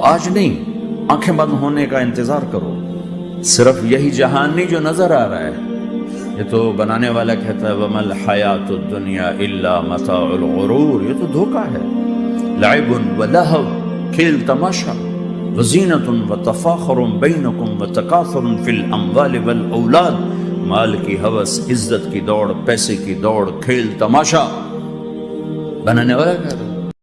آج نہیں، آنکھیں بند ہونے کا انتظار کرو۔ صرف یہی جہان نہیں جو نظر آ رہا ہے۔ یہ تو بنانے والا کہتا ہے، وَمَا الْحَيَاةُ الدُّنْيَا إِلَّا مَتَاعُ الْغُرُورِ۔ یہ تو دھوکہ ہے۔ لعب وَلَهَوْ، کھیل تماشا۔ وزینة وتفاخر بینکم وتکاثر فی الاموال والاولاد مال کی حوث، عزت کی دوڑ، پیسے کی دوڑ، کھیل تماشا۔ بنانے والا کہتا ہے